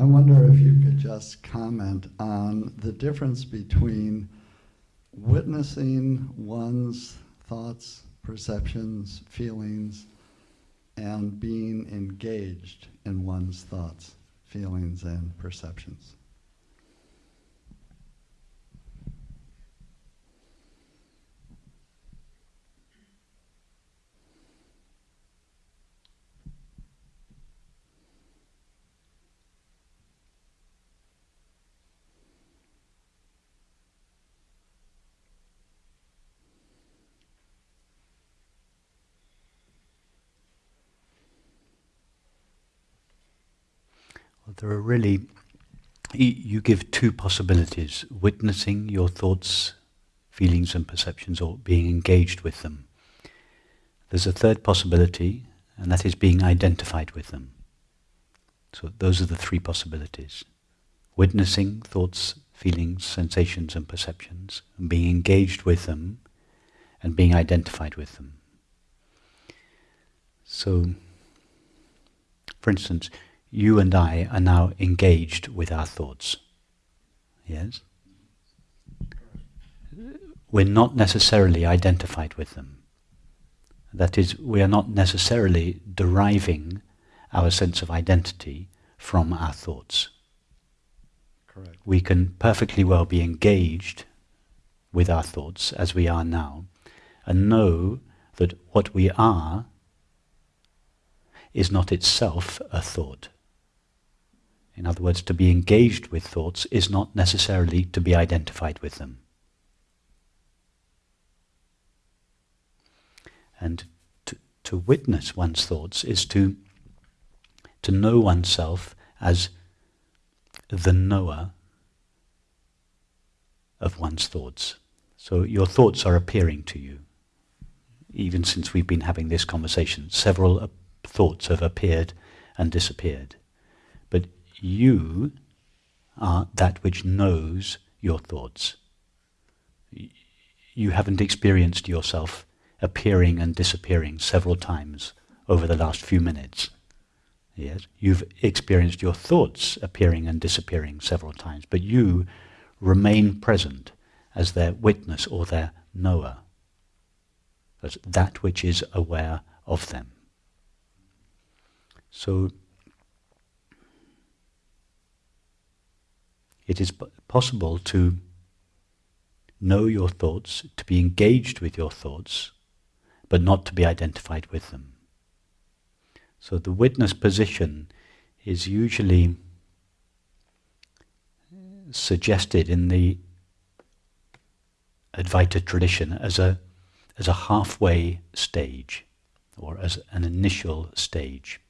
I wonder if you could just comment on the difference between witnessing one's thoughts, perceptions, feelings, and being engaged in one's thoughts, feelings, and perceptions. There are really, you give two possibilities witnessing your thoughts, feelings, and perceptions, or being engaged with them. There's a third possibility, and that is being identified with them. So those are the three possibilities witnessing thoughts, feelings, sensations, and perceptions, and being engaged with them, and being identified with them. So, for instance, you and I are now engaged with our thoughts. Yes? We're not necessarily identified with them. That is, we are not necessarily deriving our sense of identity from our thoughts. Correct. We can perfectly well be engaged with our thoughts as we are now and know that what we are is not itself a thought. In other words, to be engaged with thoughts is not necessarily to be identified with them. And to, to witness one's thoughts is to, to know oneself as the knower of one's thoughts. So your thoughts are appearing to you. Even since we've been having this conversation, several uh, thoughts have appeared and disappeared you are that which knows your thoughts. You haven't experienced yourself appearing and disappearing several times over the last few minutes. Yes, you've experienced your thoughts appearing and disappearing several times, but you remain present as their witness or their knower, as that which is aware of them. So it is possible to know your thoughts, to be engaged with your thoughts, but not to be identified with them. So the witness position is usually suggested in the Advaita tradition as a, as a halfway stage, or as an initial stage.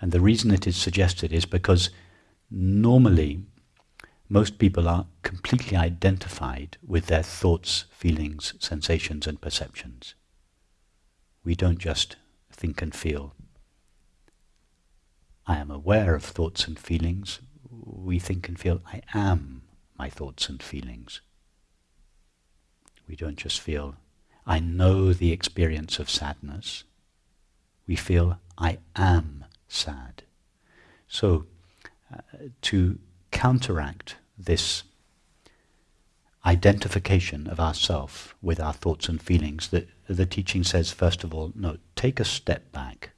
And the reason it is suggested is because normally most people are completely identified with their thoughts, feelings, sensations, and perceptions. We don't just think and feel. I am aware of thoughts and feelings. We think and feel, I am my thoughts and feelings. We don't just feel, I know the experience of sadness. We feel, I am sad. So, uh, to counteract this identification of ourself with our thoughts and feelings, that the teaching says, first of all, no, take a step back.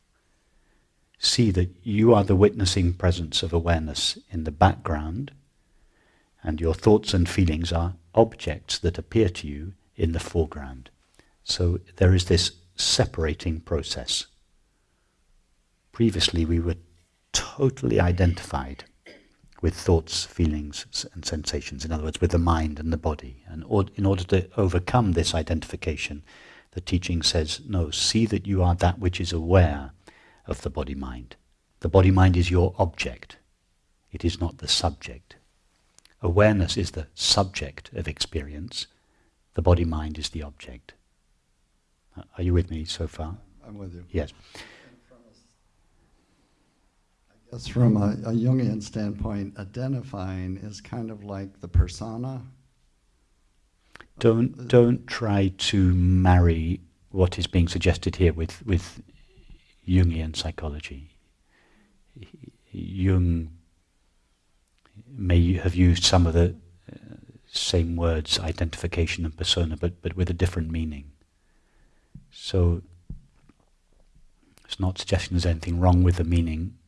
See that you are the witnessing presence of awareness in the background, and your thoughts and feelings are objects that appear to you in the foreground. So there is this separating process. Previously we were totally identified with thoughts, feelings, and sensations. In other words, with the mind and the body. And in order to overcome this identification, the teaching says, no, see that you are that which is aware of the body-mind. The body-mind is your object. It is not the subject. Awareness is the subject of experience. The body-mind is the object. Uh, are you with me so far? I'm with you. Yes. Yes, from a, a Jungian standpoint, identifying is kind of like the persona. Don't don't try to marry what is being suggested here with with Jungian psychology. Jung may have used some of the uh, same words, identification and persona, but, but with a different meaning. So it's not suggesting there's anything wrong with the meaning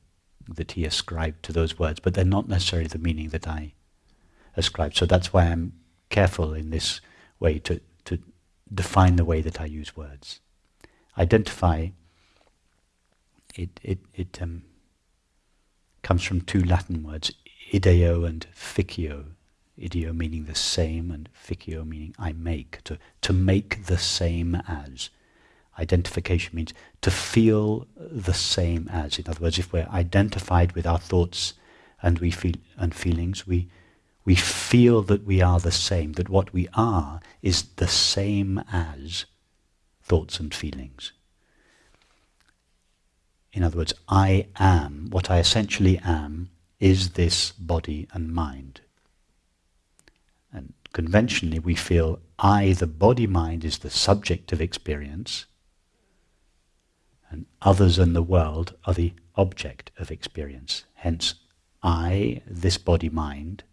that he ascribed to those words, but they're not necessarily the meaning that I ascribe. So that's why I'm careful in this way to, to define the way that I use words. Identify, it, it, it um, comes from two Latin words, ideo and ficio. Ideo meaning the same and ficio meaning I make, to, to make the same as. Identification means to feel the same as. In other words, if we're identified with our thoughts and we feel and feelings, we we feel that we are the same, that what we are is the same as thoughts and feelings. In other words, I am, what I essentially am, is this body and mind. And conventionally we feel I, the body-mind, is the subject of experience, and others in the world are the object of experience. Hence, I, this body-mind,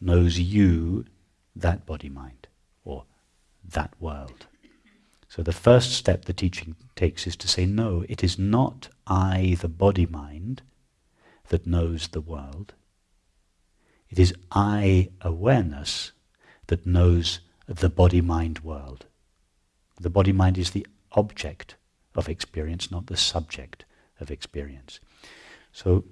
knows you, that body-mind, or that world. So the first step the teaching takes is to say, no, it is not I, the body-mind, that knows the world. It is I, awareness, that knows the body-mind world. The body-mind is the object of experience, not the subject of experience. So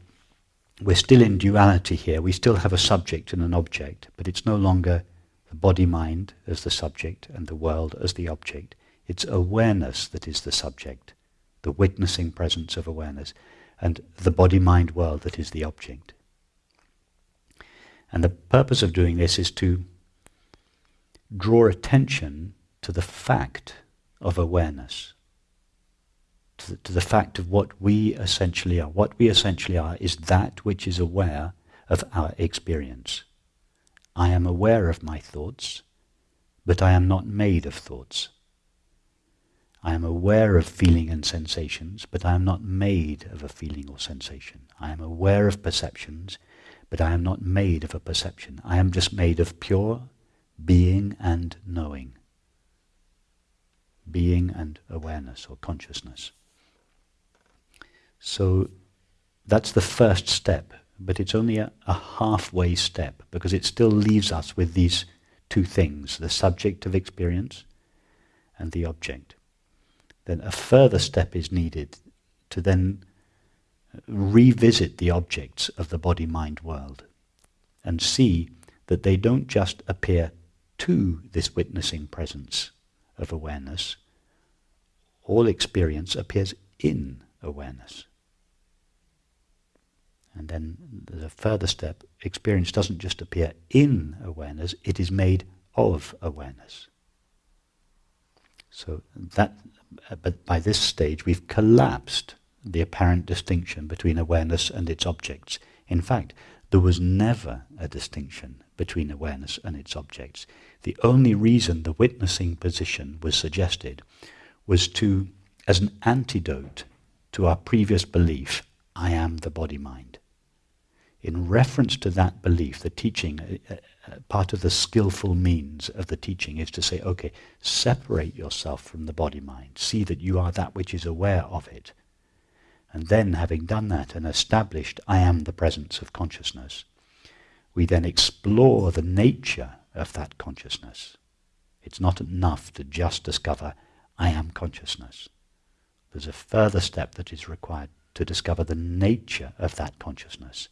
we're still in duality here. We still have a subject and an object, but it's no longer the body-mind as the subject and the world as the object. It's awareness that is the subject, the witnessing presence of awareness, and the body-mind world that is the object. And the purpose of doing this is to draw attention to the fact of awareness to the, to the fact of what we essentially are. What we essentially are is that which is aware of our experience. I am aware of my thoughts, but I am not made of thoughts. I am aware of feeling and sensations, but I am not made of a feeling or sensation. I am aware of perceptions, but I am not made of a perception. I am just made of pure being and knowing. Being and awareness or consciousness. So that's the first step, but it's only a, a, halfway step because it still leaves us with these two things, the subject of experience and the object. Then a further step is needed to then revisit the objects of the body-mind world and see that they don't just appear to this witnessing presence of awareness. All experience appears in awareness. And then there's a further step. Experience doesn't just appear in awareness, it is made of awareness. So that, uh, but by this stage we've collapsed the apparent distinction between awareness and its objects. In fact, there was never a distinction between awareness and its objects. The only reason the witnessing position was suggested was to, as an antidote to our previous belief, I am the body-mind. In reference to that belief, the teaching, uh, uh, part of the skillful means of the teaching is to say, okay, separate yourself from the body-mind. See that you are that which is aware of it. And then, having done that and established, I am the presence of consciousness, we then explore the nature of that consciousness. It's not enough to just discover, I am consciousness. There's a further step that is required to discover the nature of that consciousness.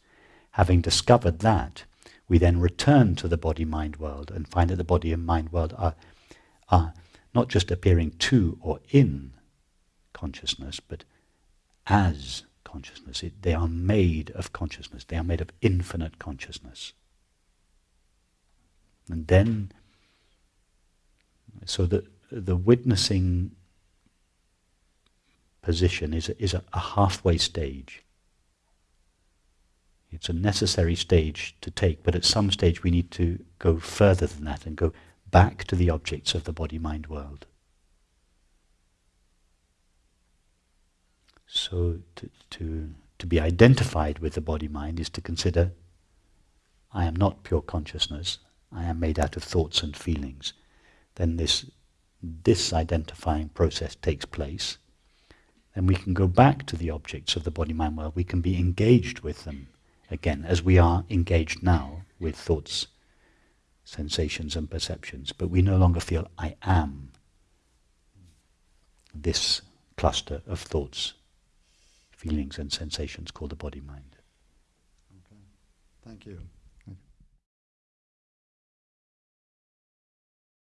Having discovered that, we then return to the body-mind world and find that the body and mind world are, are not just appearing to or in consciousness, but as consciousness. It, they are made of consciousness. They are made of infinite consciousness. And then, so the, the witnessing position is a, is a, a halfway stage. It's a necessary stage to take, but at some stage we need to go further than that and go back to the objects of the body-mind world. So to, to, to be identified with the body-mind is to consider I am not pure consciousness, I am made out of thoughts and feelings, then this disidentifying process takes place, then we can go back to the objects of the body-mind world, we can be engaged with them again, as we are engaged now with thoughts, sensations and perceptions, but we no longer feel I am this cluster of thoughts, feelings and sensations called the body-mind. Okay. Thank you.